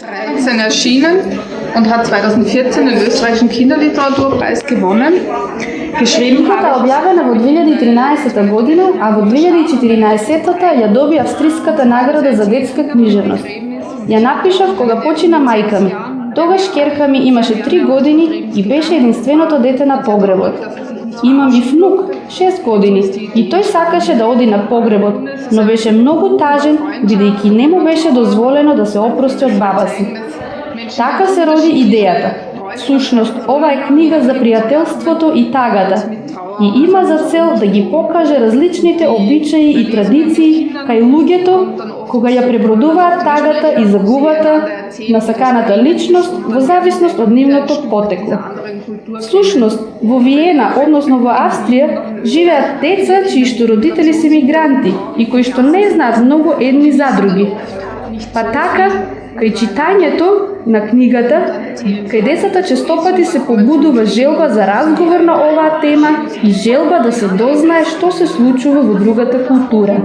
13 erschienen und hat 2014 den österreichischen Kinderliteraturpreis gewonnen. Книгата објавена во 2013 година, а во 2014 ја доби австриската награда за детска книжевност. Ја напишав кога почина мајка ми. Тогаш керка ми имаше 3 години и беше единственото дете на погребот. Имам и внук, 6 години, и тој сакаше да оди на погребот, но беше многу тажен, бидејќи не му беше дозволено да се опрости од баба си. Така се роди идејата. Сушност, ова е книга за пријателството и тагата, и има за цел да ги покаже различните обичаи и традиции кај луѓето кога ја пребродуваат тагата и загубата на саканата личност во зависност од нивното потекло. Всушност, во Виена, односно во Австрија, живеат деца чии што родители се мигранти и кои што не знаат многу едни за други. Па така, кај читањето на книгата, кај децата честопати се побудува желба за разговор на оваа тема и желба да се дознае што се случува во другата култура.